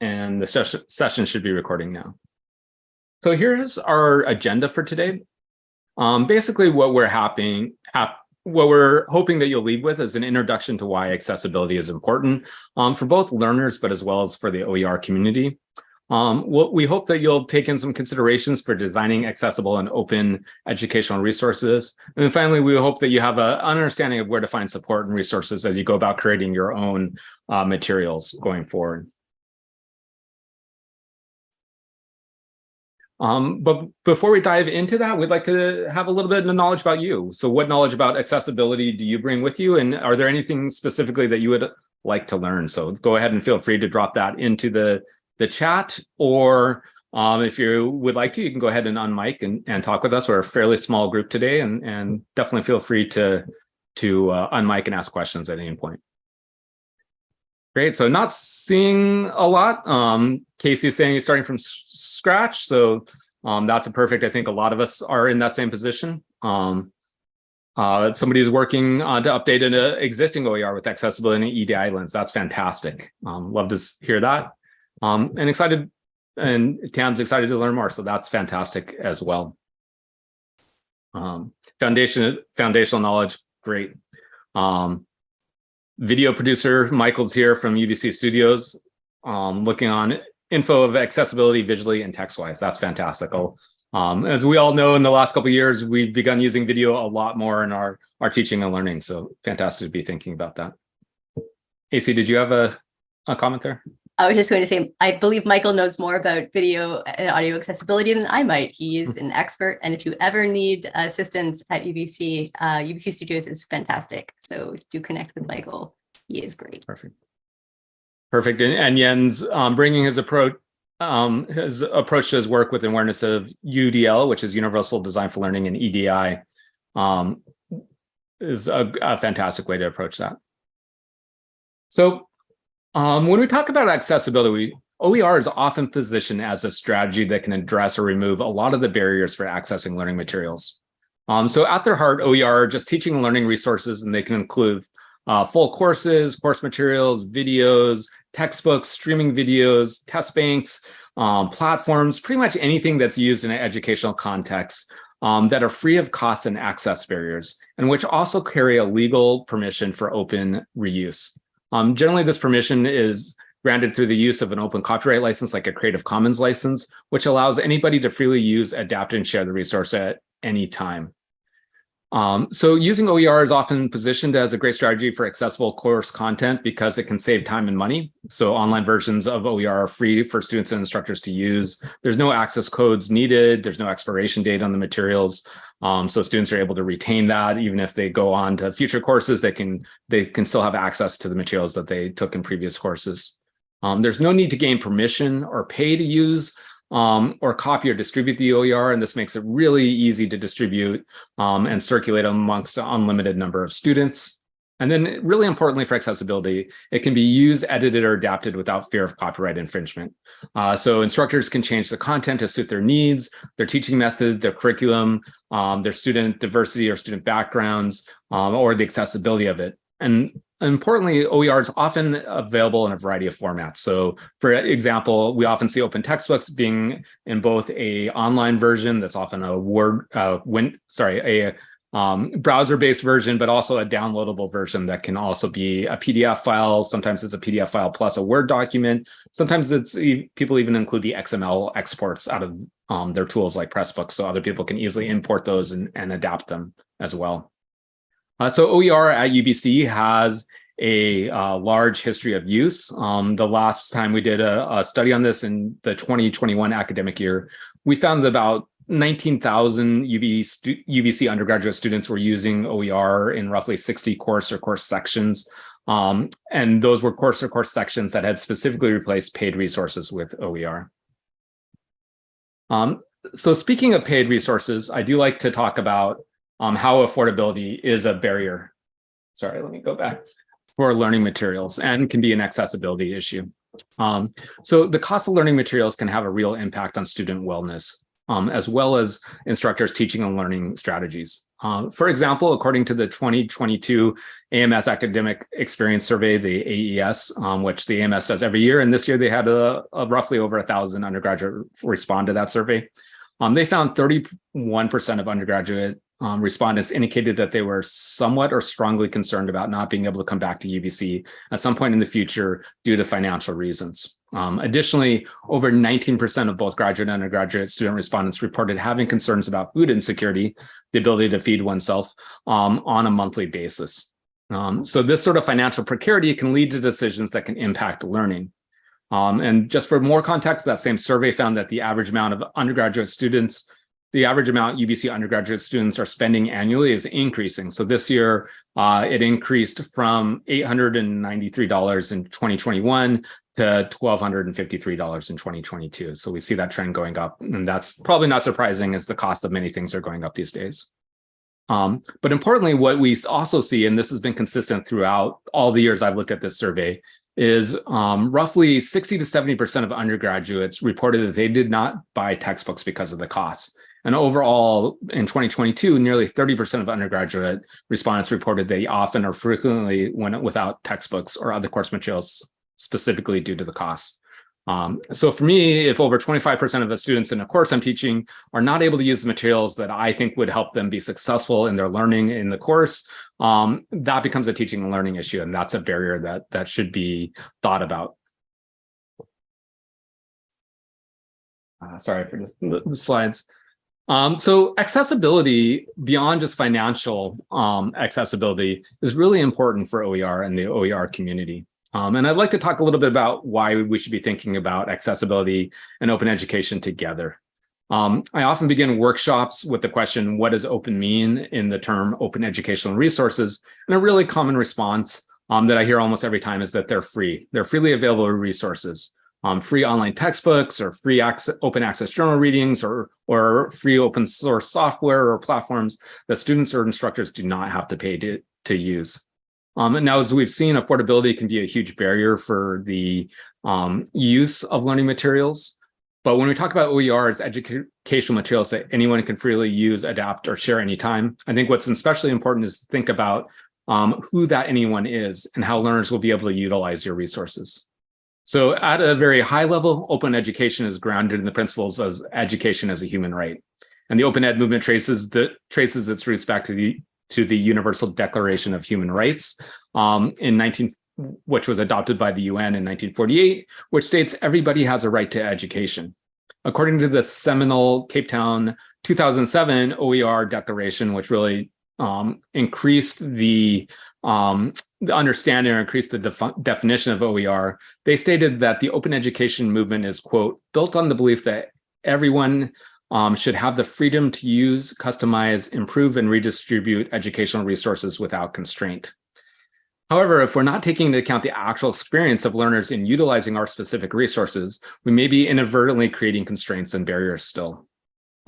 and the ses session should be recording now. So here's our agenda for today. Um, basically what we're happening, hap what we're hoping that you'll leave with is an introduction to why accessibility is important um, for both learners, but as well as for the OER community. Um, what we hope that you'll take in some considerations for designing accessible and open educational resources. And then finally, we hope that you have an understanding of where to find support and resources as you go about creating your own uh, materials going forward. Um, but before we dive into that, we'd like to have a little bit of knowledge about you. So what knowledge about accessibility do you bring with you? And are there anything specifically that you would like to learn? So go ahead and feel free to drop that into the the chat, or um, if you would like to, you can go ahead and unmic and, and talk with us. We're a fairly small group today, and, and definitely feel free to, to uh, unmic and ask questions at any point. Great, so not seeing a lot. Um, Casey is saying he's starting from scratch, so um, that's a perfect, I think a lot of us are in that same position. Um, uh, somebody is working uh, to update an uh, existing OER with accessibility and EDI lens. That's fantastic. Um, love to hear that um, and excited and Tam's excited to learn more. So that's fantastic as well. Um, foundation, foundational knowledge, great. Um, video producer Michael's here from UBC Studios, um, looking on info of accessibility visually and text-wise. That's fantastic. Um, as we all know, in the last couple years, we've begun using video a lot more in our, our teaching and learning. So fantastic to be thinking about that. AC, did you have a, a comment there? I was just going to say, I believe Michael knows more about video and audio accessibility than I might. He is an expert. And if you ever need assistance at UBC, uh, UBC Studios is fantastic. So do connect with Michael. He is great. Perfect. Perfect. And, and Jens um, bringing his approach um, his approach to his work with awareness of UDL, which is Universal Design for Learning and EDI, um, is a, a fantastic way to approach that. So um, when we talk about accessibility, OER is often positioned as a strategy that can address or remove a lot of the barriers for accessing learning materials. Um, so at their heart, OER are just teaching and learning resources, and they can include uh, full courses, course materials, videos, textbooks, streaming videos, test banks, um, platforms, pretty much anything that's used in an educational context um, that are free of costs and access barriers, and which also carry a legal permission for open reuse. Um, generally, this permission is granted through the use of an open copyright license like a Creative Commons license, which allows anybody to freely use, adapt, and share the resource at any time. Um, so using OER is often positioned as a great strategy for accessible course content because it can save time and money. So online versions of OER are free for students and instructors to use. There's no access codes needed. There's no expiration date on the materials. Um, so students are able to retain that even if they go on to future courses, they can, they can still have access to the materials that they took in previous courses. Um, there's no need to gain permission or pay to use um, or copy or distribute the OER, and this makes it really easy to distribute um, and circulate amongst an unlimited number of students. And then really importantly for accessibility, it can be used, edited, or adapted without fear of copyright infringement. Uh, so instructors can change the content to suit their needs, their teaching method, their curriculum, um, their student diversity or student backgrounds, um, or the accessibility of it. And importantly, OER is often available in a variety of formats. So for example, we often see open textbooks being in both a online version that's often a Word, uh, win, sorry, a um, browser-based version, but also a downloadable version that can also be a PDF file. Sometimes it's a PDF file plus a Word document. Sometimes it's people even include the XML exports out of um, their tools like Pressbooks, so other people can easily import those and, and adapt them as well. Uh, so OER at UBC has a uh, large history of use. Um, the last time we did a, a, study on this in the 2021 academic year, we found that about 19,000 UBC, UBC undergraduate students were using OER in roughly 60 course or course sections. Um, and those were course or course sections that had specifically replaced paid resources with OER. Um, so speaking of paid resources, I do like to talk about um, how affordability is a barrier. Sorry, let me go back for learning materials and can be an accessibility issue. Um, so the cost of learning materials can have a real impact on student wellness, um, as well as instructors teaching and learning strategies. Um, for example, according to the 2022 AMS Academic Experience Survey, the AES, um, which the AMS does every year, and this year they had a, a roughly over a thousand undergraduate respond to that survey. Um, they found 31% of undergraduate um, respondents indicated that they were somewhat or strongly concerned about not being able to come back to UBC at some point in the future due to financial reasons. Um, additionally, over 19% of both graduate and undergraduate student respondents reported having concerns about food insecurity, the ability to feed oneself um, on a monthly basis. Um, so this sort of financial precarity can lead to decisions that can impact learning. Um, and just for more context, that same survey found that the average amount of undergraduate students the average amount UBC undergraduate students are spending annually is increasing. So this year, uh, it increased from $893 in 2021 to $1,253 in 2022. So we see that trend going up. And that's probably not surprising as the cost of many things are going up these days. Um, but importantly, what we also see, and this has been consistent throughout all the years I've looked at this survey, is um, roughly 60 to 70% of undergraduates reported that they did not buy textbooks because of the costs. And overall, in 2022, nearly 30% of undergraduate respondents reported they often or frequently went without textbooks or other course materials specifically due to the cost. Um, so for me, if over 25% of the students in a course I'm teaching are not able to use the materials that I think would help them be successful in their learning in the course, um, that becomes a teaching and learning issue. And that's a barrier that, that should be thought about. Uh, sorry for the slides. Um, so accessibility beyond just financial um, accessibility is really important for OER and the OER community. Um, and I'd like to talk a little bit about why we should be thinking about accessibility and open education together. Um, I often begin workshops with the question, what does open mean in the term open educational resources? And a really common response um, that I hear almost every time is that they're free. They're freely available resources um, free online textbooks or free access, open access journal readings or, or free open source software or platforms that students or instructors do not have to pay to, to use. Um, and now, as we've seen, affordability can be a huge barrier for the um, use of learning materials. But when we talk about OER as educational materials that anyone can freely use, adapt, or share anytime, I think what's especially important is to think about um, who that anyone is and how learners will be able to utilize your resources. So at a very high level, open education is grounded in the principles of education as a human right. And the open ed movement traces the traces its roots back to the to the Universal Declaration of Human Rights um, in 19 which was adopted by the UN in 1948, which states everybody has a right to education. According to the seminal Cape Town 2007 OER declaration, which really um, increased the um, the understanding or increase the def definition of OER, they stated that the open education movement is, quote, built on the belief that everyone um, should have the freedom to use, customize, improve, and redistribute educational resources without constraint. However, if we're not taking into account the actual experience of learners in utilizing our specific resources, we may be inadvertently creating constraints and barriers still.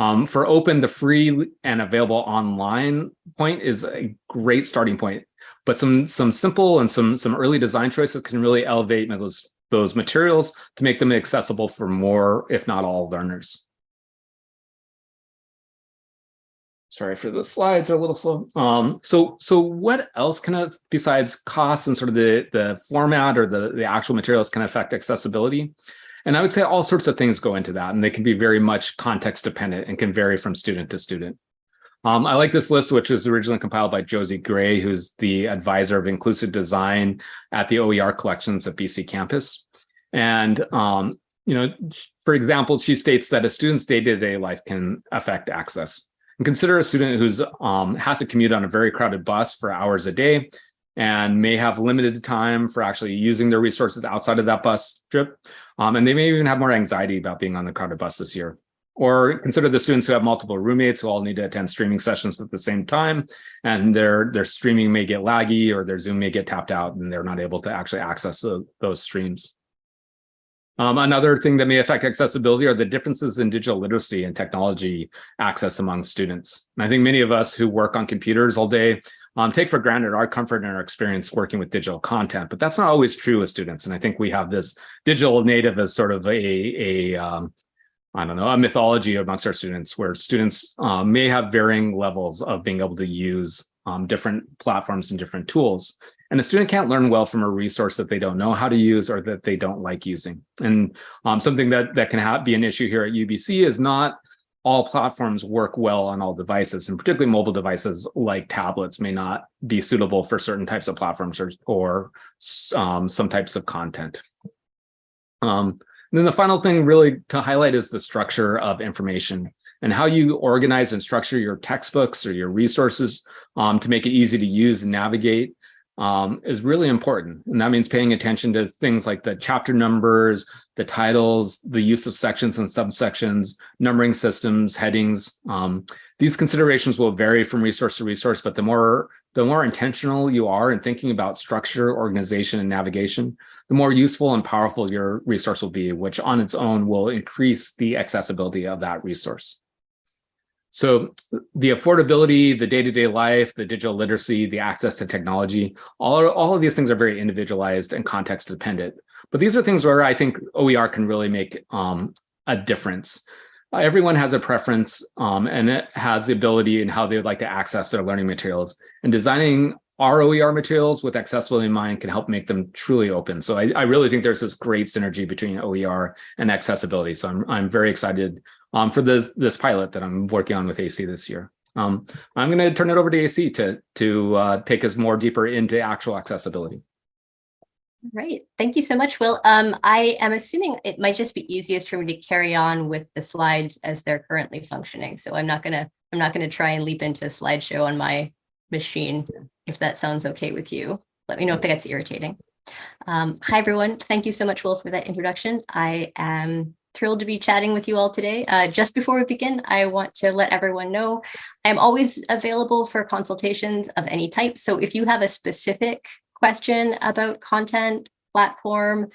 Um, for open, the free and available online point is a great starting point, but some some simple and some some early design choices can really elevate those those materials to make them accessible for more, if not all, learners. Sorry for the slides are a little slow. Um, so so what else can have, besides costs and sort of the the format or the the actual materials can affect accessibility? And I would say all sorts of things go into that, and they can be very much context dependent and can vary from student to student. Um, I like this list, which was originally compiled by Josie Gray, who's the advisor of inclusive design at the OER collections at BCcampus. And, um, you know, for example, she states that a student's day-to-day -day life can affect access. And consider a student who's um, has to commute on a very crowded bus for hours a day and may have limited time for actually using their resources outside of that bus trip. Um, and they may even have more anxiety about being on the crowded bus this year. Or consider the students who have multiple roommates who all need to attend streaming sessions at the same time, and their, their streaming may get laggy or their Zoom may get tapped out and they're not able to actually access those streams. Um, another thing that may affect accessibility are the differences in digital literacy and technology access among students. And I think many of us who work on computers all day um, take for granted our comfort and our experience working with digital content, but that's not always true with students. And I think we have this digital native as sort of a, a, um, I don't know, a mythology amongst our students where students uh, may have varying levels of being able to use um, different platforms and different tools. And a student can't learn well from a resource that they don't know how to use or that they don't like using. And um, something that, that can be an issue here at UBC is not all platforms work well on all devices, and particularly mobile devices like tablets may not be suitable for certain types of platforms or, or um, some types of content. Um, and then the final thing really to highlight is the structure of information and how you organize and structure your textbooks or your resources um, to make it easy to use and navigate um, is really important. And that means paying attention to things like the chapter numbers, the titles, the use of sections and subsections, numbering systems, headings. Um, these considerations will vary from resource to resource, but the more the more intentional you are in thinking about structure, organization, and navigation, the more useful and powerful your resource will be, which on its own will increase the accessibility of that resource. So the affordability, the day-to-day -day life, the digital literacy, the access to technology, all, all of these things are very individualized and context dependent. But these are things where I think OER can really make um, a difference. Uh, everyone has a preference um, and it has the ability in how they would like to access their learning materials. And designing our OER materials with accessibility in mind can help make them truly open. So I, I, really think there's this great synergy between OER and accessibility. So I'm, I'm very excited um, for this, this pilot that I'm working on with AC this year. Um, I'm going to turn it over to AC to, to uh, take us more deeper into actual accessibility. Right. Thank you so much, Will. Um, I am assuming it might just be easiest for me to carry on with the slides as they're currently functioning. So I'm not going to I'm not to try and leap into a slideshow on my machine, if that sounds okay with you. Let me know if that gets irritating. Um, hi, everyone. Thank you so much, Will, for that introduction. I am thrilled to be chatting with you all today. Uh, just before we begin, I want to let everyone know I'm always available for consultations of any type. So if you have a specific question about content, platform,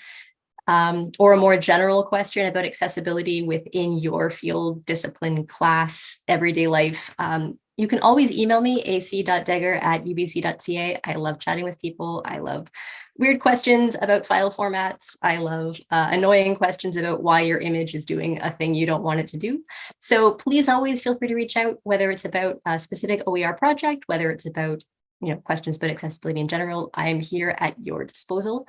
um, or a more general question about accessibility within your field, discipline, class, everyday life, um, you can always email me, ac.degger at ubc.ca. I love chatting with people. I love weird questions about file formats. I love uh, annoying questions about why your image is doing a thing you don't want it to do. So please always feel free to reach out, whether it's about a specific OER project, whether it's about you know, questions about accessibility in general, I am here at your disposal.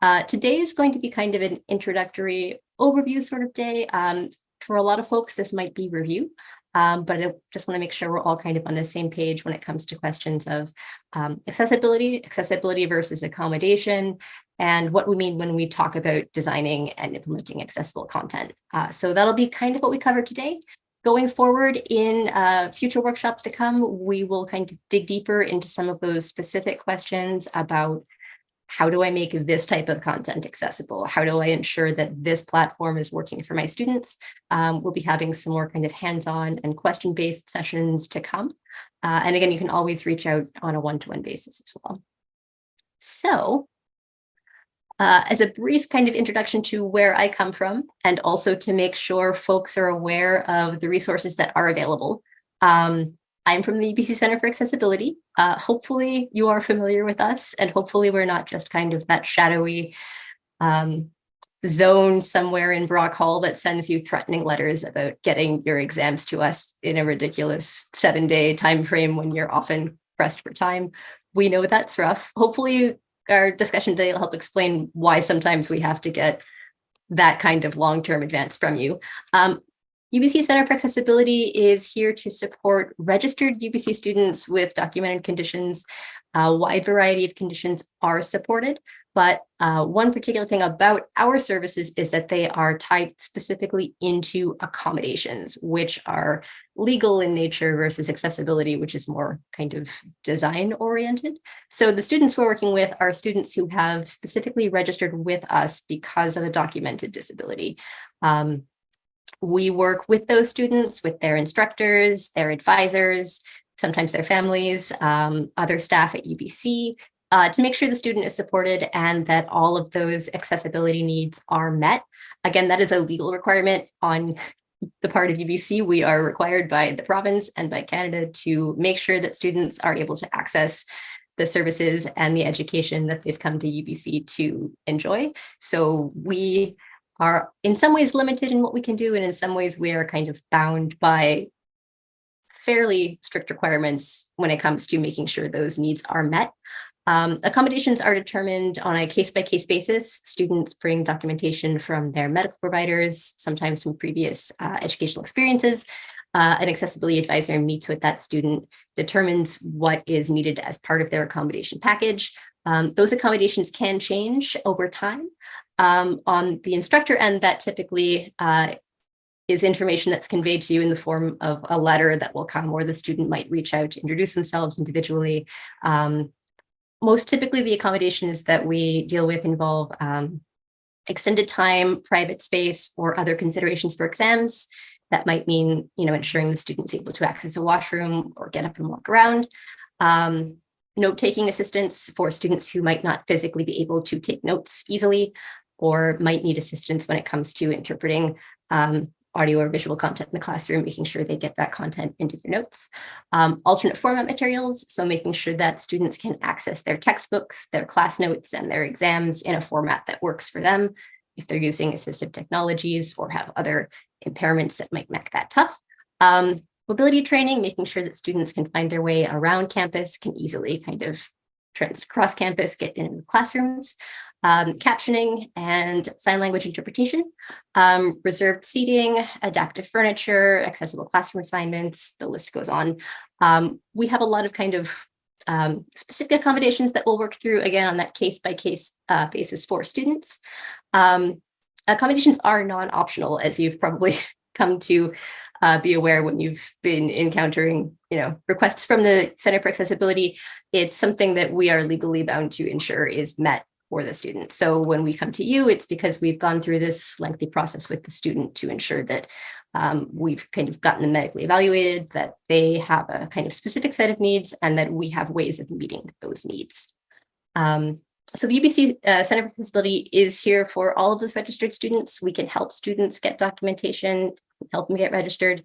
Uh, today is going to be kind of an introductory overview sort of day. Um, for a lot of folks, this might be review. Um, but I just want to make sure we're all kind of on the same page when it comes to questions of um, accessibility, accessibility versus accommodation, and what we mean when we talk about designing and implementing accessible content. Uh, so that'll be kind of what we cover today. Going forward in uh, future workshops to come, we will kind of dig deeper into some of those specific questions about how do I make this type of content accessible? How do I ensure that this platform is working for my students? Um, we'll be having some more kind of hands-on and question-based sessions to come. Uh, and again, you can always reach out on a one-to-one -one basis as well. So uh, as a brief kind of introduction to where I come from, and also to make sure folks are aware of the resources that are available. Um, I'm from the UBC Center for Accessibility. Uh, hopefully you are familiar with us and hopefully we're not just kind of that shadowy um, zone somewhere in Brock Hall that sends you threatening letters about getting your exams to us in a ridiculous seven day time frame when you're often pressed for time. We know that's rough. Hopefully our discussion today will help explain why sometimes we have to get that kind of long-term advance from you. Um, UBC Center for Accessibility is here to support registered UBC students with documented conditions. A wide variety of conditions are supported, but uh, one particular thing about our services is that they are tied specifically into accommodations, which are legal in nature versus accessibility, which is more kind of design oriented. So the students we're working with are students who have specifically registered with us because of a documented disability. Um, we work with those students, with their instructors, their advisors, sometimes their families, um, other staff at UBC, uh, to make sure the student is supported and that all of those accessibility needs are met. Again, that is a legal requirement on the part of UBC. We are required by the province and by Canada to make sure that students are able to access the services and the education that they've come to UBC to enjoy. So we are in some ways limited in what we can do, and in some ways we are kind of bound by fairly strict requirements when it comes to making sure those needs are met. Um, accommodations are determined on a case-by-case -case basis. Students bring documentation from their medical providers, sometimes from previous uh, educational experiences. Uh, an accessibility advisor meets with that student, determines what is needed as part of their accommodation package. Um, those accommodations can change over time. Um, on the instructor end, that typically uh, is information that's conveyed to you in the form of a letter that will come or the student might reach out to introduce themselves individually. Um, most typically the accommodations that we deal with involve um, extended time, private space, or other considerations for exams. That might mean, you know, ensuring the student's able to access a washroom or get up and walk around. Um, Note-taking assistance for students who might not physically be able to take notes easily or might need assistance when it comes to interpreting um, audio or visual content in the classroom, making sure they get that content into their notes. Um, alternate format materials, so making sure that students can access their textbooks, their class notes, and their exams in a format that works for them if they're using assistive technologies or have other impairments that might make that tough. Um, mobility training, making sure that students can find their way around campus, can easily kind of trans cross campus, get in classrooms um, captioning and sign language interpretation, um, reserved seating, adaptive furniture, accessible classroom assignments, the list goes on. Um, we have a lot of kind of um, specific accommodations that we'll work through again on that case by case uh, basis for students. Um, accommodations are non-optional as you've probably come to uh, be aware when you've been encountering you know requests from the Center for Accessibility. It's something that we are legally bound to ensure is met for the student. So when we come to you, it's because we've gone through this lengthy process with the student to ensure that um, we've kind of gotten them medically evaluated, that they have a kind of specific set of needs, and that we have ways of meeting those needs. Um, so the UBC uh, Center for Accessibility is here for all of those registered students. We can help students get documentation, help them get registered.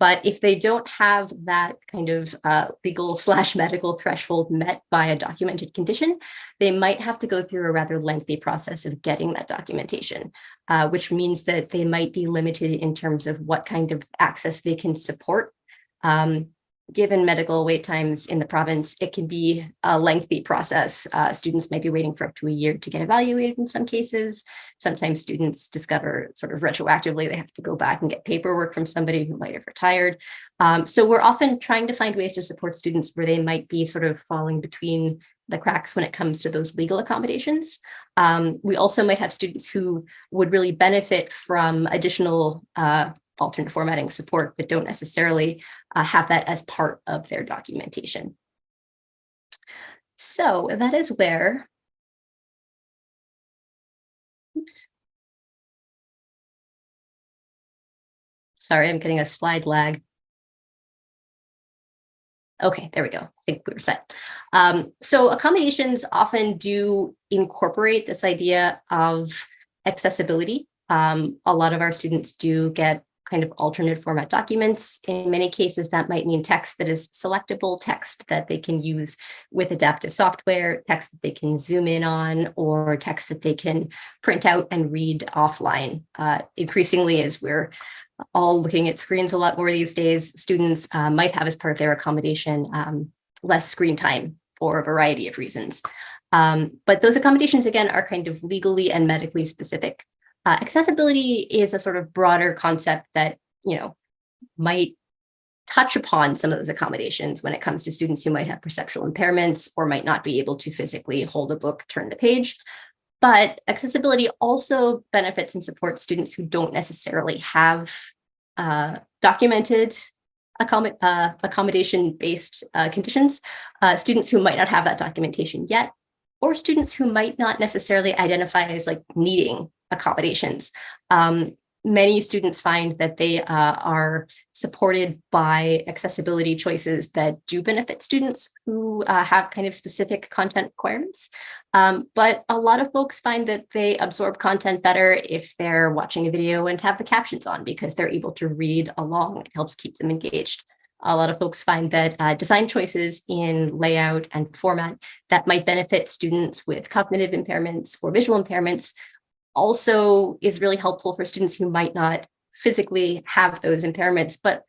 But if they don't have that kind of uh, legal slash medical threshold met by a documented condition, they might have to go through a rather lengthy process of getting that documentation, uh, which means that they might be limited in terms of what kind of access they can support. Um, given medical wait times in the province, it can be a lengthy process. Uh, students might be waiting for up to a year to get evaluated in some cases. Sometimes students discover sort of retroactively they have to go back and get paperwork from somebody who might have retired. Um, so we're often trying to find ways to support students where they might be sort of falling between the cracks when it comes to those legal accommodations. Um, we also might have students who would really benefit from additional uh, alternate formatting support, but don't necessarily uh, have that as part of their documentation. So that is where, oops. Sorry, I'm getting a slide lag. Okay, there we go. I think we were set. Um, so accommodations often do incorporate this idea of accessibility. Um, a lot of our students do get kind of alternate format documents. In many cases, that might mean text that is selectable, text that they can use with adaptive software, text that they can zoom in on, or text that they can print out and read offline. Uh, increasingly, as we're all looking at screens a lot more these days, students uh, might have as part of their accommodation um, less screen time for a variety of reasons. Um, but those accommodations, again, are kind of legally and medically specific. Uh, accessibility is a sort of broader concept that, you know, might touch upon some of those accommodations when it comes to students who might have perceptual impairments or might not be able to physically hold a book, turn the page. But accessibility also benefits and supports students who don't necessarily have uh, documented uh, accommodation-based uh, conditions, uh, students who might not have that documentation yet, or students who might not necessarily identify as like needing accommodations. Um, many students find that they uh, are supported by accessibility choices that do benefit students who uh, have kind of specific content requirements. Um, but a lot of folks find that they absorb content better if they're watching a video and have the captions on because they're able to read along. It helps keep them engaged. A lot of folks find that uh, design choices in layout and format that might benefit students with cognitive impairments or visual impairments also is really helpful for students who might not physically have those impairments, but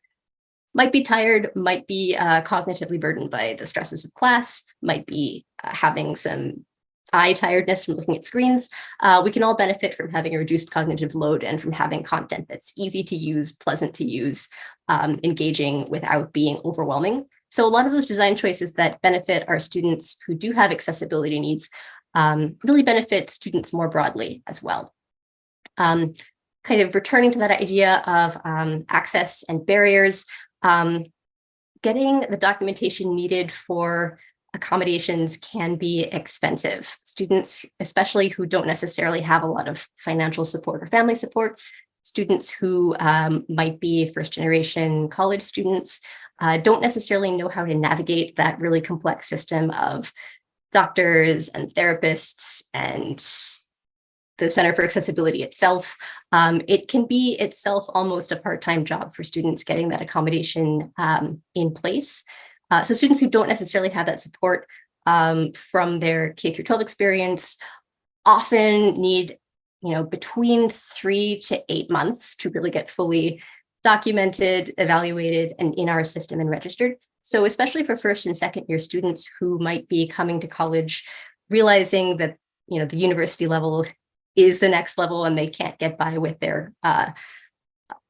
might be tired, might be uh, cognitively burdened by the stresses of class, might be uh, having some eye tiredness from looking at screens. Uh, we can all benefit from having a reduced cognitive load and from having content that's easy to use, pleasant to use, um, engaging without being overwhelming. So a lot of those design choices that benefit our students who do have accessibility needs um, really benefit students more broadly as well. Um, kind of returning to that idea of um, access and barriers, um, getting the documentation needed for accommodations can be expensive. Students, especially who don't necessarily have a lot of financial support or family support, students who um, might be first generation college students, uh, don't necessarily know how to navigate that really complex system of doctors and therapists and the Center for Accessibility itself. Um, it can be itself almost a part-time job for students getting that accommodation um, in place. Uh, so students who don't necessarily have that support um, from their K through 12 experience often need, you know, between three to eight months to really get fully documented, evaluated, and in our system and registered. So especially for first and second year students who might be coming to college, realizing that, you know, the university level is the next level and they can't get by with their uh,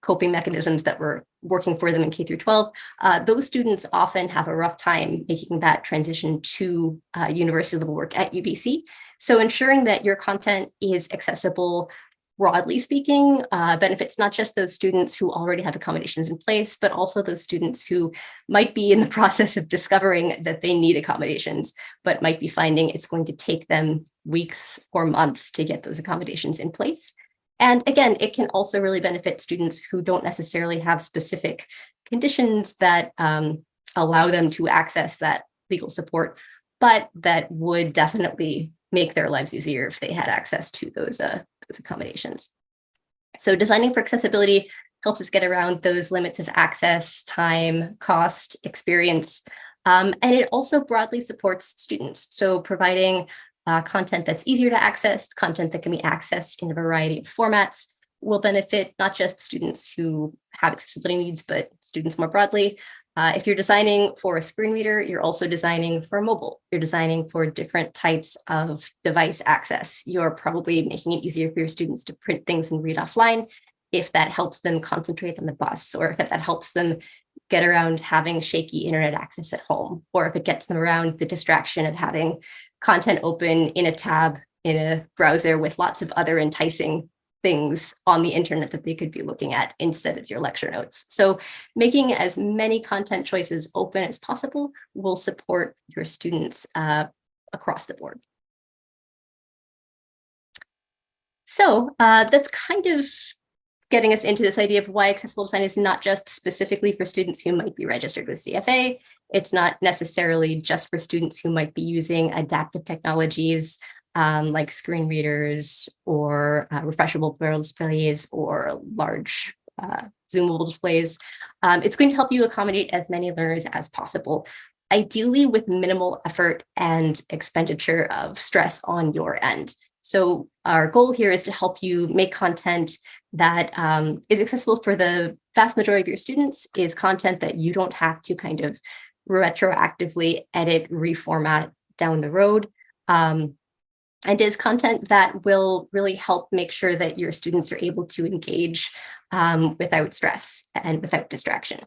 coping mechanisms that were working for them in K through 12, uh, those students often have a rough time making that transition to uh, university level work at UBC. So ensuring that your content is accessible broadly speaking, uh, benefits not just those students who already have accommodations in place, but also those students who might be in the process of discovering that they need accommodations, but might be finding it's going to take them weeks or months to get those accommodations in place. And again, it can also really benefit students who don't necessarily have specific conditions that um, allow them to access that legal support, but that would definitely make their lives easier if they had access to those, uh, those accommodations. So designing for accessibility helps us get around those limits of access, time, cost, experience, um, and it also broadly supports students. So providing uh, content that's easier to access, content that can be accessed in a variety of formats will benefit not just students who have accessibility needs, but students more broadly. Uh, if you're designing for a screen reader, you're also designing for mobile. You're designing for different types of device access. You're probably making it easier for your students to print things and read offline if that helps them concentrate on the bus or if that helps them get around having shaky internet access at home, or if it gets them around the distraction of having content open in a tab in a browser with lots of other enticing things on the internet that they could be looking at instead of your lecture notes. So making as many content choices open as possible will support your students uh, across the board. So uh, that's kind of getting us into this idea of why accessible design is not just specifically for students who might be registered with CFA. It's not necessarily just for students who might be using adaptive technologies um, like screen readers or uh, refreshable displays or large uh, zoomable displays. Um, it's going to help you accommodate as many learners as possible, ideally with minimal effort and expenditure of stress on your end. So our goal here is to help you make content that um, is accessible for the vast majority of your students, is content that you don't have to kind of retroactively edit, reformat down the road. Um, and is content that will really help make sure that your students are able to engage um, without stress and without distraction.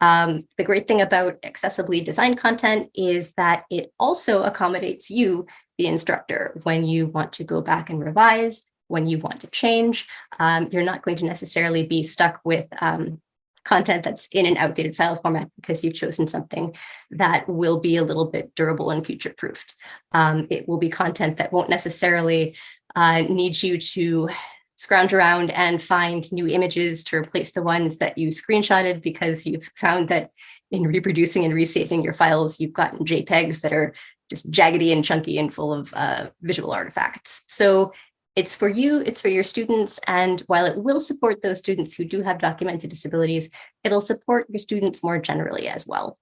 Um, the great thing about accessibly designed content is that it also accommodates you, the instructor, when you want to go back and revise, when you want to change. Um, you're not going to necessarily be stuck with um, content that's in an outdated file format because you've chosen something that will be a little bit durable and future proofed. Um, it will be content that won't necessarily uh, need you to scrounge around and find new images to replace the ones that you screenshotted because you've found that in reproducing and resaving your files, you've gotten JPEGs that are just jaggedy and chunky and full of uh, visual artifacts. So it's for you, it's for your students, and while it will support those students who do have documented disabilities, it'll support your students more generally as well.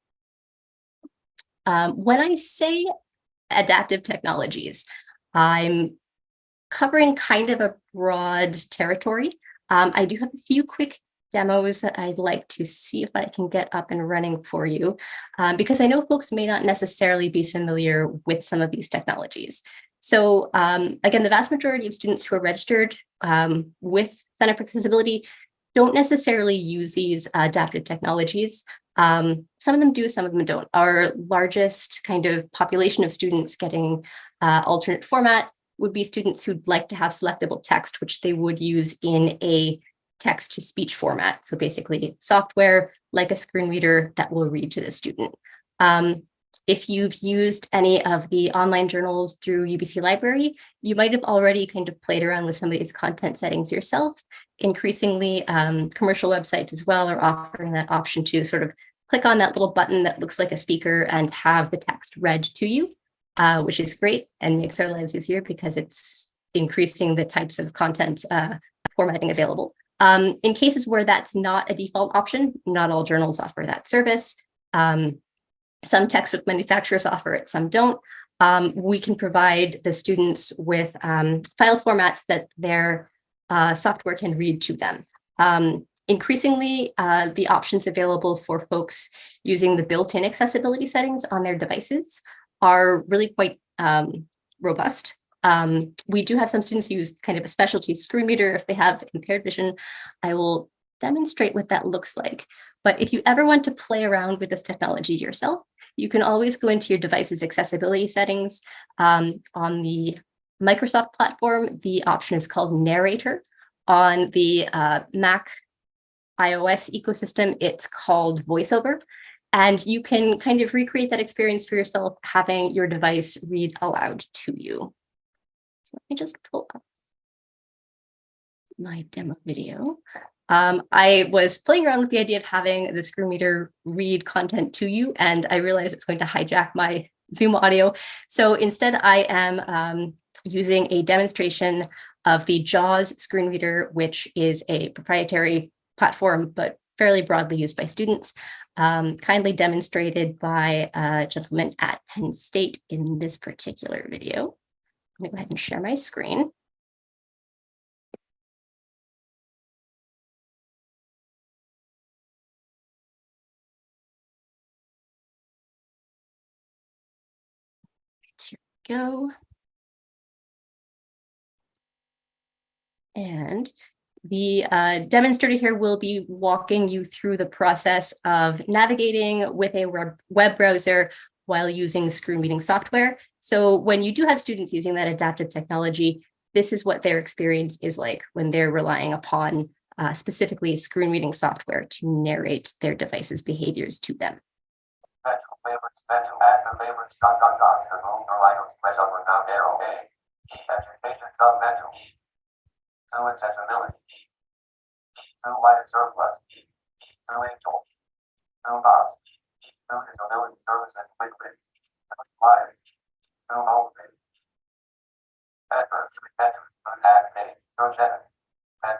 Um, when I say adaptive technologies, I'm covering kind of a broad territory. Um, I do have a few quick demos that I'd like to see if I can get up and running for you, um, because I know folks may not necessarily be familiar with some of these technologies. So um, again, the vast majority of students who are registered um, with Center for Accessibility don't necessarily use these adaptive technologies. Um, some of them do, some of them don't. Our largest kind of population of students getting uh, alternate format would be students who'd like to have selectable text, which they would use in a text to speech format. So basically software like a screen reader that will read to the student. Um, if you've used any of the online journals through UBC Library, you might have already kind of played around with some of these content settings yourself. Increasingly, um, commercial websites as well are offering that option to sort of click on that little button that looks like a speaker and have the text read to you, uh, which is great and makes our lives easier because it's increasing the types of content uh, formatting available. Um, in cases where that's not a default option, not all journals offer that service. Um, some textbook manufacturers offer it, some don't. Um, we can provide the students with um, file formats that their uh, software can read to them. Um, increasingly, uh, the options available for folks using the built-in accessibility settings on their devices are really quite um, robust. Um, we do have some students use kind of a specialty screen reader if they have impaired vision. I will demonstrate what that looks like. But if you ever want to play around with this technology yourself, you can always go into your device's accessibility settings. Um, on the Microsoft platform, the option is called Narrator. On the uh, Mac iOS ecosystem, it's called VoiceOver. And you can kind of recreate that experience for yourself, having your device read aloud to you. So let me just pull up my demo video. Um, I was playing around with the idea of having the screen reader read content to you, and I realized it's going to hijack my Zoom audio. So instead, I am um, using a demonstration of the JAWS screen reader, which is a proprietary platform, but fairly broadly used by students, um, kindly demonstrated by a gentleman at Penn State in this particular video. I'm gonna go ahead and share my screen. Go. And the uh, demonstrator here will be walking you through the process of navigating with a web browser while using screen reading software. So when you do have students using that adaptive technology, this is what their experience is like when they're relying upon uh, specifically screen reading software to narrate their device's behaviors to them dot dot dot is going to right press up or down arrow A. E education. Two accessibility E. E two white two angel. Two box E. Service and quick win. Live. Two home page. Edgar, human veterans, contact me, search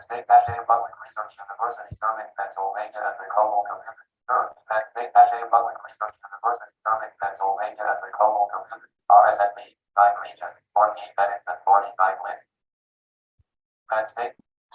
State National Public Research University, Summit, Pennsylvania, and the Global Community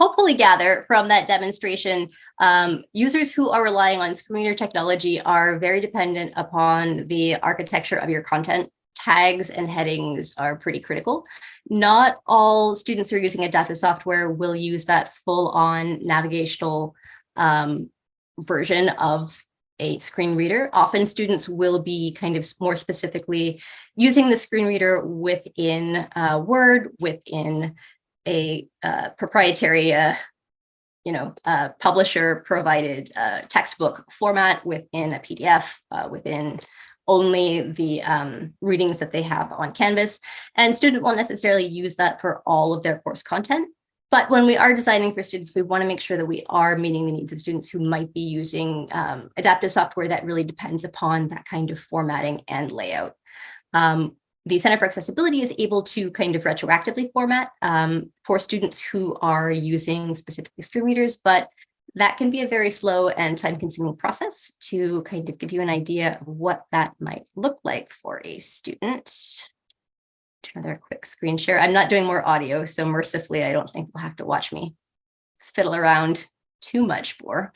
hopefully gather from that demonstration, um, users who are relying on screen reader technology are very dependent upon the architecture of your content. Tags and headings are pretty critical. Not all students who are using adaptive software will use that full-on navigational um, version of a screen reader. Often students will be kind of more specifically using the screen reader within uh, Word, within a uh, proprietary, uh, you know, uh, publisher provided uh, textbook format within a PDF, uh, within only the um, readings that they have on Canvas. And student won't necessarily use that for all of their course content. But when we are designing for students, we want to make sure that we are meeting the needs of students who might be using um, adaptive software that really depends upon that kind of formatting and layout. Um, the Center for Accessibility is able to kind of retroactively format um, for students who are using specific screen readers, but that can be a very slow and time consuming process to kind of give you an idea of what that might look like for a student. Do another quick screen share. I'm not doing more audio, so mercifully, I don't think you'll have to watch me fiddle around too much more.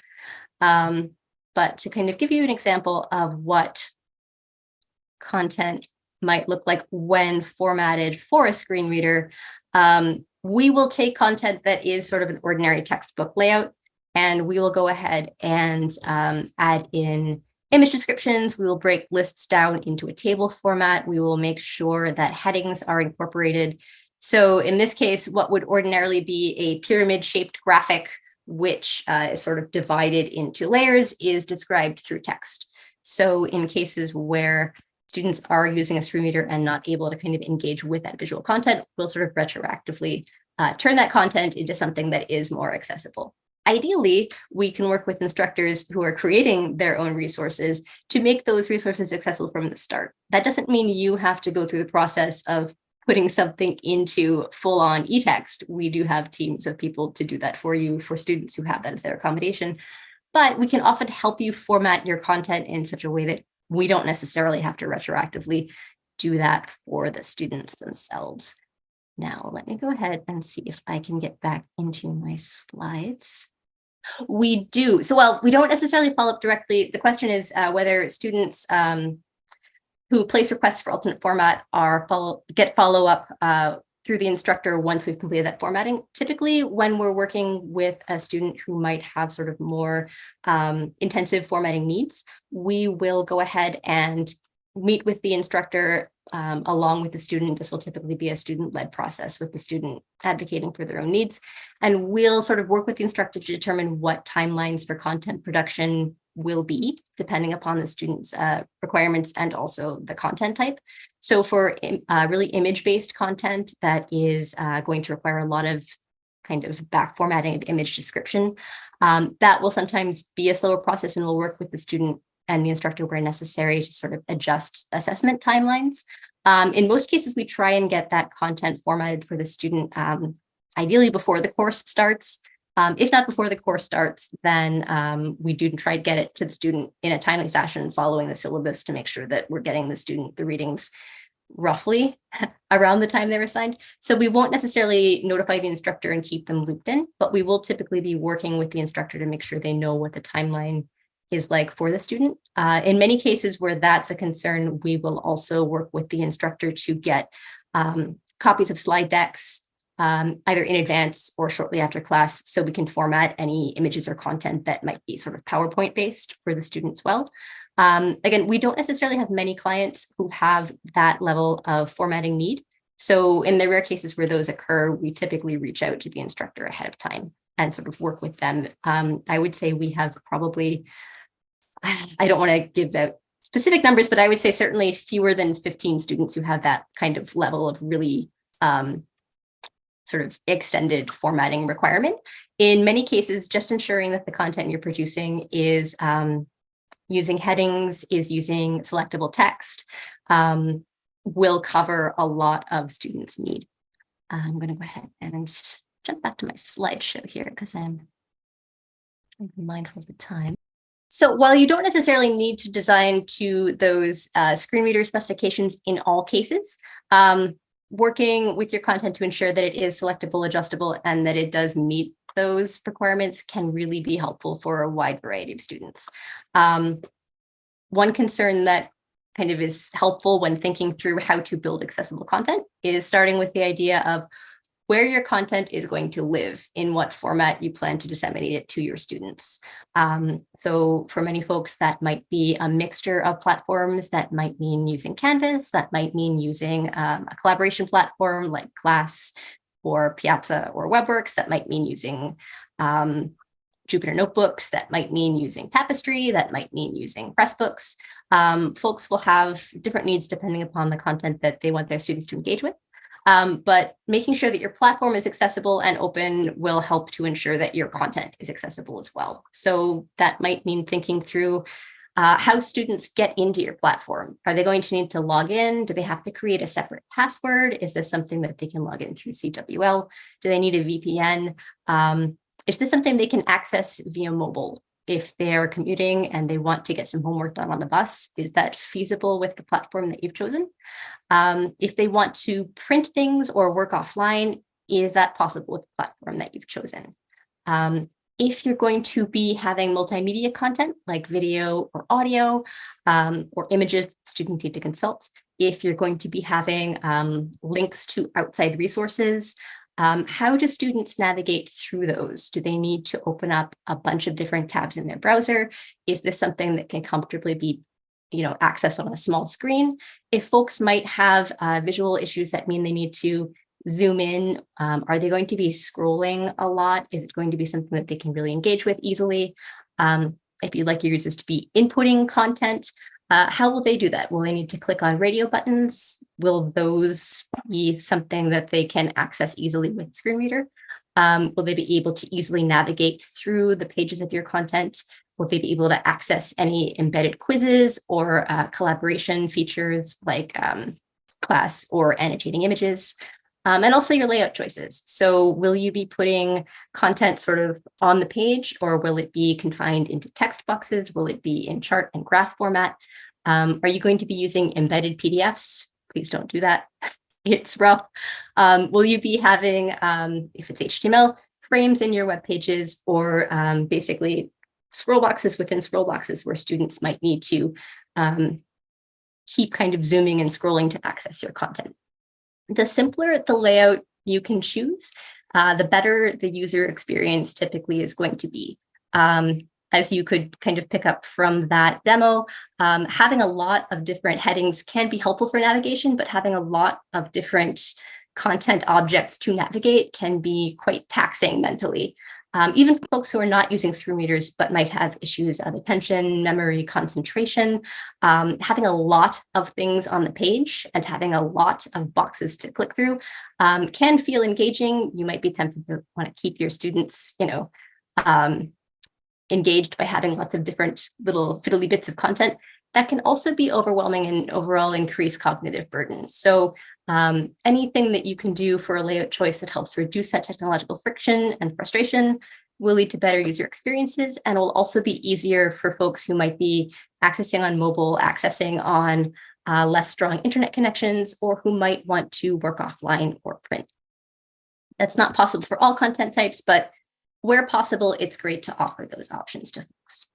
Um, but to kind of give you an example of what content might look like when formatted for a screen reader, um, we will take content that is sort of an ordinary textbook layout, and we will go ahead and um, add in image descriptions. We will break lists down into a table format. We will make sure that headings are incorporated. So in this case, what would ordinarily be a pyramid shaped graphic, which uh, is sort of divided into layers is described through text. So in cases where students are using a screen reader and not able to kind of engage with that visual content, we'll sort of retroactively uh, turn that content into something that is more accessible. Ideally, we can work with instructors who are creating their own resources to make those resources accessible from the start. That doesn't mean you have to go through the process of putting something into full-on e-text. We do have teams of people to do that for you for students who have that as their accommodation. But we can often help you format your content in such a way that we don't necessarily have to retroactively do that for the students themselves. Now, let me go ahead and see if I can get back into my slides. We do. So, well, we don't necessarily follow up directly. The question is uh, whether students um, who place requests for alternate format are follow get follow up uh, through the instructor once we've completed that formatting. Typically, when we're working with a student who might have sort of more um, intensive formatting needs, we will go ahead and meet with the instructor um, along with the student. This will typically be a student-led process with the student advocating for their own needs. And we'll sort of work with the instructor to determine what timelines for content production will be, depending upon the student's uh, requirements and also the content type. So for uh, really image-based content that is uh, going to require a lot of kind of back formatting of image description, um, that will sometimes be a slower process and we'll work with the student and the instructor where necessary to sort of adjust assessment timelines. Um, in most cases, we try and get that content formatted for the student, um, ideally before the course starts. Um, if not before the course starts, then um, we do try to get it to the student in a timely fashion following the syllabus to make sure that we're getting the student the readings roughly around the time they're assigned. So we won't necessarily notify the instructor and keep them looped in, but we will typically be working with the instructor to make sure they know what the timeline is like for the student. Uh, in many cases where that's a concern, we will also work with the instructor to get um, copies of slide decks um, either in advance or shortly after class so we can format any images or content that might be sort of PowerPoint based for the students well. Um, again, we don't necessarily have many clients who have that level of formatting need. So in the rare cases where those occur, we typically reach out to the instructor ahead of time and sort of work with them. Um, I would say we have probably I don't want to give out specific numbers, but I would say certainly fewer than 15 students who have that kind of level of really um, sort of extended formatting requirement. In many cases, just ensuring that the content you're producing is um, using headings, is using selectable text, um, will cover a lot of students' need. I'm going to go ahead and jump back to my slideshow here because I'm mindful of the time. So while you don't necessarily need to design to those uh, screen reader specifications in all cases, um, working with your content to ensure that it is selectable, adjustable, and that it does meet those requirements can really be helpful for a wide variety of students. Um, one concern that kind of is helpful when thinking through how to build accessible content is starting with the idea of where your content is going to live, in what format you plan to disseminate it to your students. Um, so for many folks, that might be a mixture of platforms. That might mean using Canvas. That might mean using um, a collaboration platform like Class or Piazza or WebWorks. That might mean using um, Jupyter Notebooks. That might mean using Tapestry. That might mean using Pressbooks. Um, folks will have different needs depending upon the content that they want their students to engage with. Um, but making sure that your platform is accessible and open will help to ensure that your content is accessible as well. So that might mean thinking through uh, how students get into your platform. Are they going to need to log in? Do they have to create a separate password? Is this something that they can log in through CWL? Do they need a VPN? Um, is this something they can access via mobile? If they're commuting and they want to get some homework done on the bus, is that feasible with the platform that you've chosen? Um, if they want to print things or work offline, is that possible with the platform that you've chosen? Um, if you're going to be having multimedia content like video or audio um, or images that students need to consult, if you're going to be having um, links to outside resources, um, how do students navigate through those? Do they need to open up a bunch of different tabs in their browser? Is this something that can comfortably be you know, accessed on a small screen? If folks might have uh, visual issues that mean they need to zoom in, um, are they going to be scrolling a lot? Is it going to be something that they can really engage with easily? Um, if you'd like your users to be inputting content, uh, how will they do that? Will they need to click on radio buttons? Will those be something that they can access easily with screen reader? Um, will they be able to easily navigate through the pages of your content? Will they be able to access any embedded quizzes or uh, collaboration features like um, class or annotating images? Um, and also your layout choices. So will you be putting content sort of on the page or will it be confined into text boxes? Will it be in chart and graph format? Um, are you going to be using embedded PDFs? Please don't do that. it's rough. Um, will you be having, um, if it's HTML, frames in your web pages or um, basically scroll boxes within scroll boxes where students might need to um, keep kind of zooming and scrolling to access your content? The simpler the layout you can choose, uh, the better the user experience typically is going to be. Um, as you could kind of pick up from that demo, um, having a lot of different headings can be helpful for navigation, but having a lot of different content objects to navigate can be quite taxing mentally. Um, even folks who are not using screen readers, but might have issues of attention, memory, concentration, um, having a lot of things on the page and having a lot of boxes to click through um, can feel engaging. You might be tempted to want to keep your students, you know, um, engaged by having lots of different little fiddly bits of content. That can also be overwhelming and overall increase cognitive burden. So um, anything that you can do for a layout choice that helps reduce that technological friction and frustration will lead to better user experiences and will also be easier for folks who might be accessing on mobile, accessing on uh, less strong internet connections, or who might want to work offline or print. That's not possible for all content types, but where possible, it's great to offer those options to folks.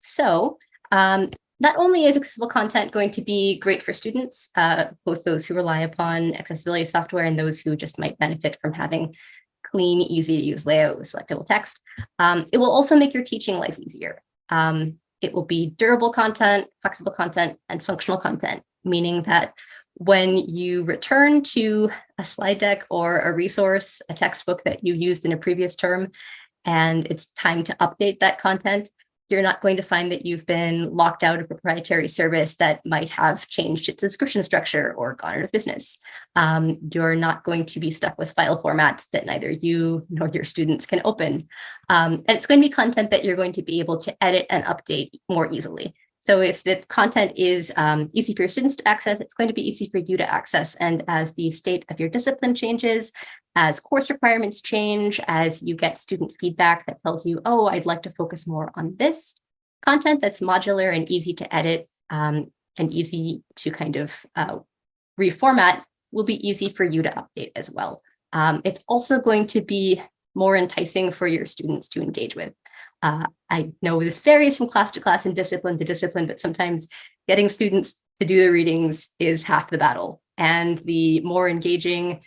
So um, not only is accessible content going to be great for students, uh, both those who rely upon accessibility software and those who just might benefit from having clean, easy to use layout with selectable text, um, it will also make your teaching life easier. Um, it will be durable content, flexible content, and functional content, meaning that when you return to a slide deck or a resource, a textbook that you used in a previous term, and it's time to update that content, you're not going to find that you've been locked out of proprietary service that might have changed its subscription structure or gone out of business. Um, you're not going to be stuck with file formats that neither you nor your students can open. Um, and it's going to be content that you're going to be able to edit and update more easily. So if the content is um, easy for your students to access, it's going to be easy for you to access. And as the state of your discipline changes, as course requirements change, as you get student feedback that tells you, oh, I'd like to focus more on this content that's modular and easy to edit um, and easy to kind of uh, reformat will be easy for you to update as well. Um, it's also going to be more enticing for your students to engage with. Uh, I know this varies from class to class and discipline to discipline, but sometimes getting students to do the readings is half the battle. And the more engaging,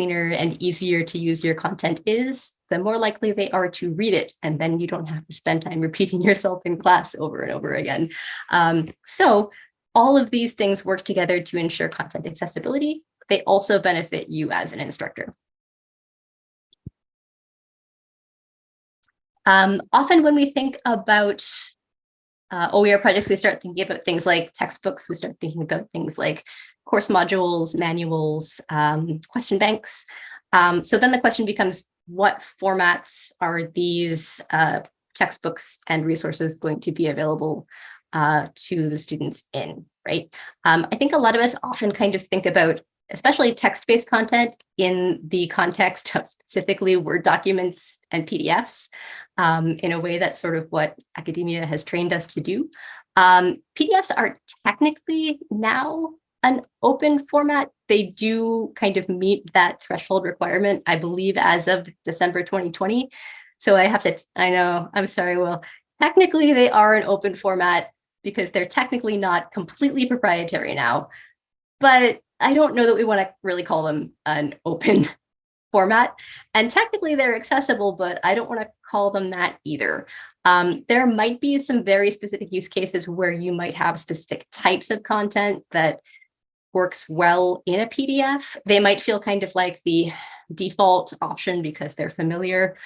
cleaner, and easier to use your content is, the more likely they are to read it. And then you don't have to spend time repeating yourself in class over and over again. Um, so all of these things work together to ensure content accessibility. They also benefit you as an instructor. Um, often when we think about uh, OER projects, we start thinking about things like textbooks, we start thinking about things like course modules, manuals, um, question banks. Um, so then the question becomes, what formats are these uh, textbooks and resources going to be available uh, to the students in, right? Um, I think a lot of us often kind of think about especially text-based content in the context of specifically Word documents and PDFs um, in a way that's sort of what academia has trained us to do. Um, PDFs are technically now an open format. They do kind of meet that threshold requirement, I believe, as of December 2020. So I have to, I know, I'm sorry, Will. Technically, they are an open format because they're technically not completely proprietary now. But I don't know that we want to really call them an open format. And technically they're accessible, but I don't want to call them that either. Um, there might be some very specific use cases where you might have specific types of content that works well in a PDF. They might feel kind of like the default option because they're familiar.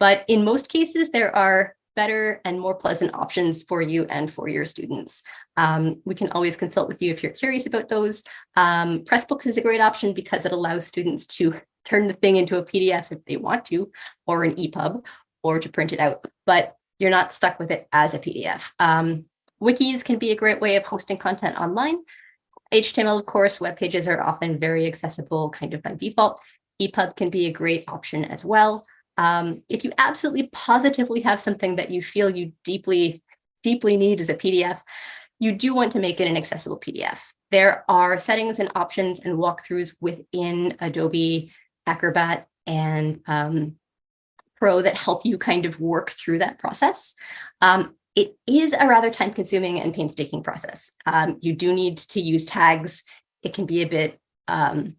But in most cases, there are better and more pleasant options for you and for your students. Um, we can always consult with you if you're curious about those. Um, Pressbooks is a great option because it allows students to turn the thing into a PDF if they want to, or an EPUB, or to print it out, but you're not stuck with it as a PDF. Um, wikis can be a great way of hosting content online. HTML, of course, web pages are often very accessible kind of by default. EPUB can be a great option as well. Um, if you absolutely positively have something that you feel you deeply, deeply need as a PDF, you do want to make it an accessible PDF. There are settings and options and walkthroughs within Adobe Acrobat and um, Pro that help you kind of work through that process. Um, it is a rather time consuming and painstaking process. Um, you do need to use tags. It can be a bit um,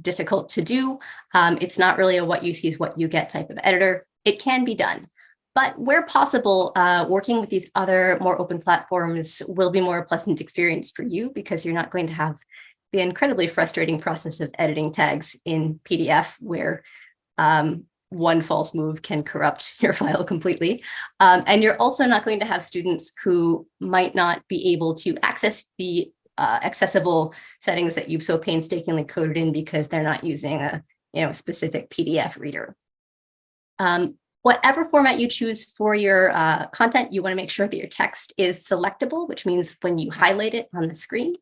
difficult to do. Um, it's not really a what you see is what you get type of editor. It can be done. But where possible, uh, working with these other more open platforms will be more a pleasant experience for you because you're not going to have the incredibly frustrating process of editing tags in PDF where um, one false move can corrupt your file completely. Um, and you're also not going to have students who might not be able to access the uh, accessible settings that you've so painstakingly coded in because they're not using a you know specific PDF reader. Um, whatever format you choose for your uh, content, you want to make sure that your text is selectable, which means when you highlight it on the screen,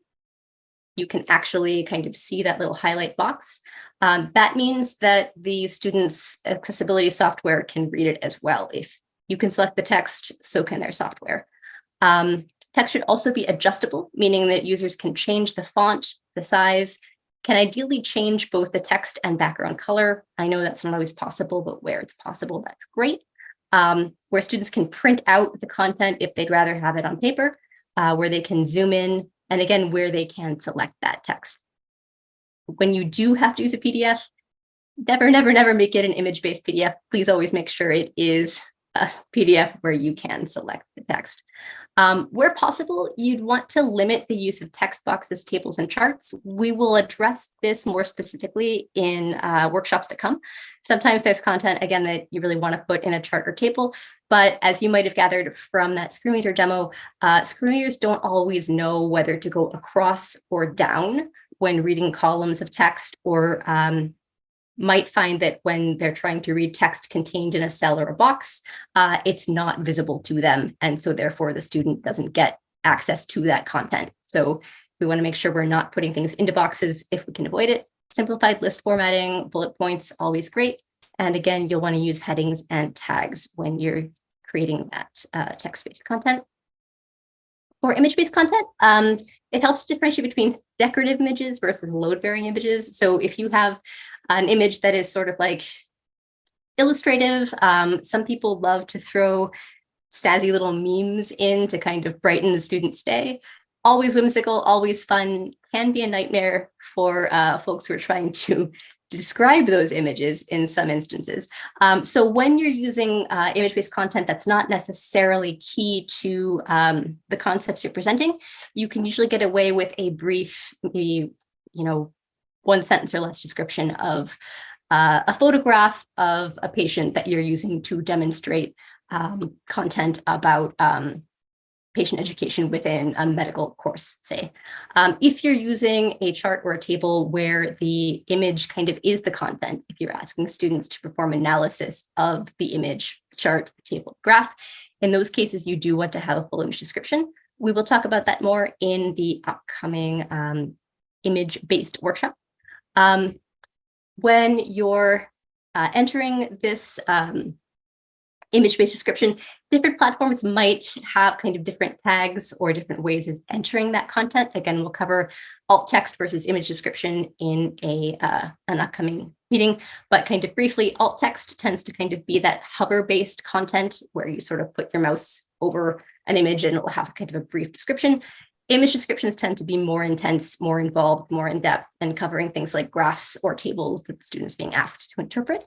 you can actually kind of see that little highlight box. Um, that means that the student's accessibility software can read it as well. If you can select the text, so can their software. Um, Text should also be adjustable, meaning that users can change the font, the size, can ideally change both the text and background color. I know that's not always possible, but where it's possible, that's great. Um, where students can print out the content if they'd rather have it on paper, uh, where they can zoom in, and again, where they can select that text. When you do have to use a PDF, never, never, never make it an image-based PDF. Please always make sure it is a PDF where you can select the text. Um, where possible, you'd want to limit the use of text boxes, tables, and charts. We will address this more specifically in uh, workshops to come. Sometimes there's content, again, that you really want to put in a chart or table, but as you might have gathered from that Screenreader demo, uh, screen readers don't always know whether to go across or down when reading columns of text or um, might find that when they're trying to read text contained in a cell or a box, uh, it's not visible to them. And so therefore the student doesn't get access to that content. So we wanna make sure we're not putting things into boxes if we can avoid it. Simplified list formatting, bullet points, always great. And again, you'll wanna use headings and tags when you're creating that uh, text-based content. For image-based content, um, it helps differentiate between decorative images versus load-bearing images. So if you have an image that is sort of like illustrative. Um, some people love to throw snazzy little memes in to kind of brighten the student's day. Always whimsical, always fun, can be a nightmare for uh, folks who are trying to describe those images in some instances. Um, so when you're using uh, image-based content that's not necessarily key to um, the concepts you're presenting, you can usually get away with a brief, maybe, you know, one sentence or less description of uh, a photograph of a patient that you're using to demonstrate um, content about um, patient education within a medical course, say. Um, if you're using a chart or a table where the image kind of is the content, if you're asking students to perform analysis of the image, chart, table, graph, in those cases, you do want to have a full image description. We will talk about that more in the upcoming um, image-based workshop. Um, when you're uh, entering this um, image-based description, different platforms might have kind of different tags or different ways of entering that content. Again, we'll cover alt text versus image description in a uh, an upcoming meeting, but kind of briefly, alt text tends to kind of be that hover-based content where you sort of put your mouse over an image and it will have kind of a brief description. Image descriptions tend to be more intense, more involved, more in depth, and covering things like graphs or tables that the student is being asked to interpret.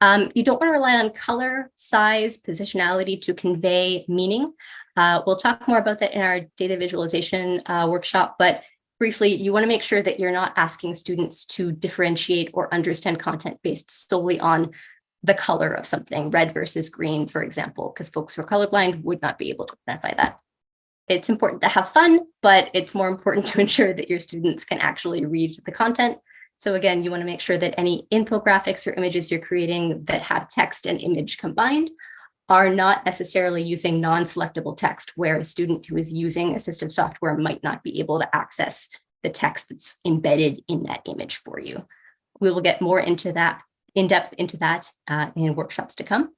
Um, you don't want to rely on color, size, positionality to convey meaning. Uh, we'll talk more about that in our data visualization uh, workshop, but briefly, you want to make sure that you're not asking students to differentiate or understand content based solely on the color of something, red versus green, for example, because folks who are colorblind would not be able to identify that. It's important to have fun, but it's more important to ensure that your students can actually read the content so again, you want to make sure that any infographics or images you're creating that have text and image combined are not necessarily using non-selectable text where a student who is using assistive software might not be able to access the text that's embedded in that image for you. We will get more into that, in depth into that uh, in workshops to come.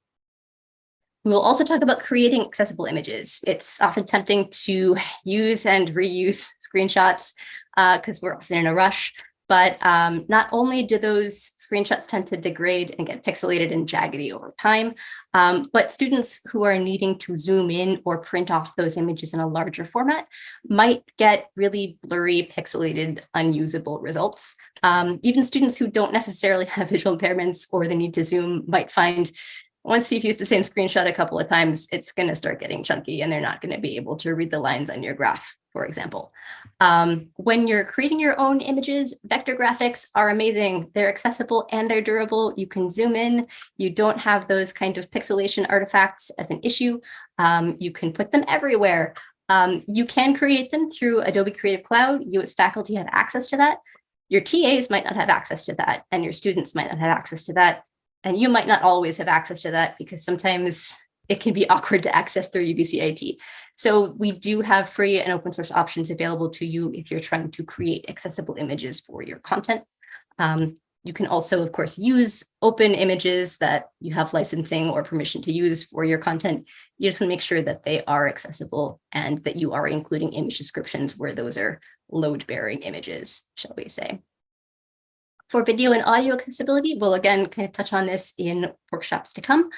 We will also talk about creating accessible images. It's often tempting to use and reuse screenshots because uh, we're often in a rush. But um, not only do those screenshots tend to degrade and get pixelated and jaggedy over time, um, but students who are needing to zoom in or print off those images in a larger format might get really blurry, pixelated, unusable results. Um, even students who don't necessarily have visual impairments or the need to zoom might find once you've used the same screenshot a couple of times, it's going to start getting chunky and they're not going to be able to read the lines on your graph, for example. Um, when you're creating your own images, vector graphics are amazing. They're accessible and they're durable. You can zoom in. You don't have those kind of pixelation artifacts as an issue. Um, you can put them everywhere. Um, you can create them through Adobe Creative Cloud. You as faculty have access to that. Your TAs might not have access to that and your students might not have access to that. And you might not always have access to that because sometimes it can be awkward to access through UBC IT. So we do have free and open source options available to you if you're trying to create accessible images for your content. Um, you can also, of course, use open images that you have licensing or permission to use for your content. You just want to make sure that they are accessible and that you are including image descriptions where those are load-bearing images, shall we say. For video and audio accessibility, we'll again kind of touch on this in workshops to come.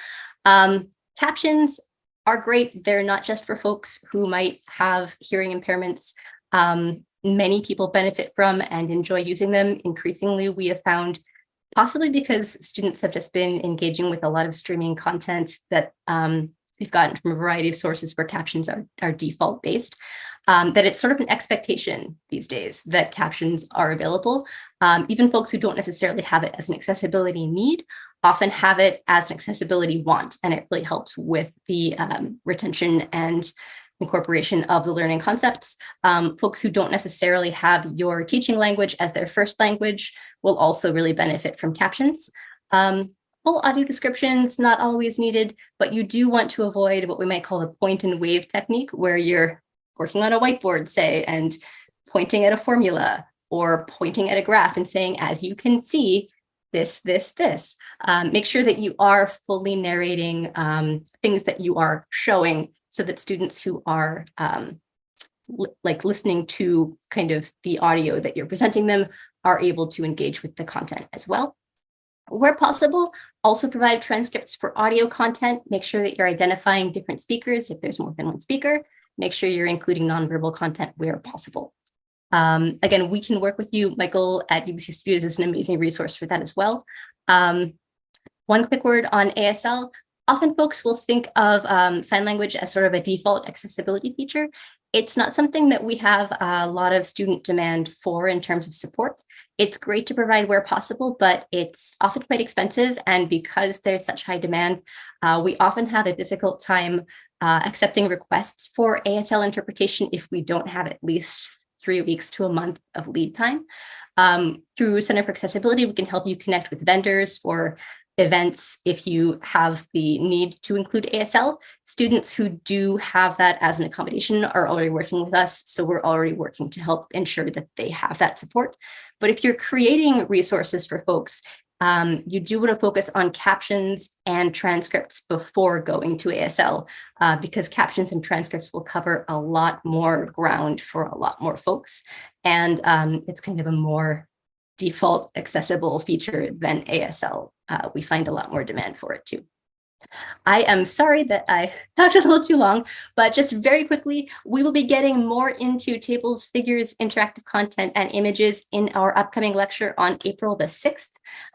Um, captions are great. They're not just for folks who might have hearing impairments. Um, many people benefit from and enjoy using them. Increasingly, we have found, possibly because students have just been engaging with a lot of streaming content that um, we've gotten from a variety of sources where captions are, are default based, um, that it's sort of an expectation these days that captions are available. Um, even folks who don't necessarily have it as an accessibility need often have it as an accessibility want, and it really helps with the um, retention and incorporation of the learning concepts. Um, folks who don't necessarily have your teaching language as their first language will also really benefit from captions. Um, full audio descriptions, not always needed, but you do want to avoid what we might call the point and wave technique, where you're working on a whiteboard, say, and pointing at a formula or pointing at a graph and saying, as you can see, this, this, this. Um, make sure that you are fully narrating um, things that you are showing so that students who are um, li like listening to kind of the audio that you're presenting them are able to engage with the content as well. Where possible, also provide transcripts for audio content. Make sure that you're identifying different speakers if there's more than one speaker. Make sure you're including nonverbal content where possible. Um, again, we can work with you. Michael at UBC Studios is an amazing resource for that as well. Um, one quick word on ASL. Often folks will think of um, sign language as sort of a default accessibility feature. It's not something that we have a lot of student demand for in terms of support. It's great to provide where possible, but it's often quite expensive. And because there's such high demand, uh, we often have a difficult time uh, accepting requests for ASL interpretation if we don't have at least three weeks to a month of lead time. Um, through Center for Accessibility, we can help you connect with vendors for events if you have the need to include ASL. Students who do have that as an accommodation are already working with us, so we're already working to help ensure that they have that support. But if you're creating resources for folks, um, you do want to focus on captions and transcripts before going to ASL, uh, because captions and transcripts will cover a lot more ground for a lot more folks. And um, it's kind of a more default accessible feature than ASL. Uh, we find a lot more demand for it too. I am sorry that I talked a little too long, but just very quickly, we will be getting more into tables, figures, interactive content, and images in our upcoming lecture on April the 6th,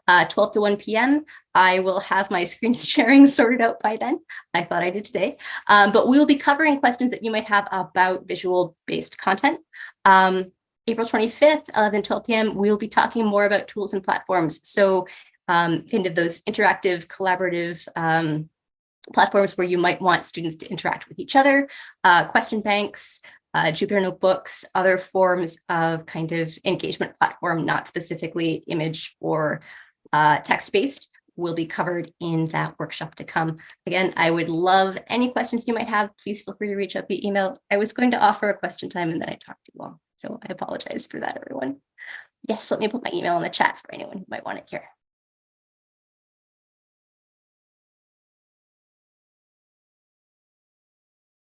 uh, 12 to 1 p.m. I will have my screen sharing sorted out by then. I thought I did today, um, but we will be covering questions that you might have about visual-based content. Um, April 25th, 11, 12 p.m., we'll be talking more about tools and platforms. So um, kind of those interactive, collaborative um, platforms where you might want students to interact with each other, uh, question banks, uh, Jupyter Notebooks, other forms of kind of engagement platform, not specifically image or uh, text-based will be covered in that workshop to come. Again, I would love any questions you might have. Please feel free to reach out via email. I was going to offer a question time and then I talked too long. So I apologize for that, everyone. Yes, let me put my email in the chat for anyone who might want it here.